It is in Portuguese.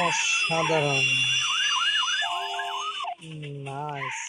অসাধারণ নাইস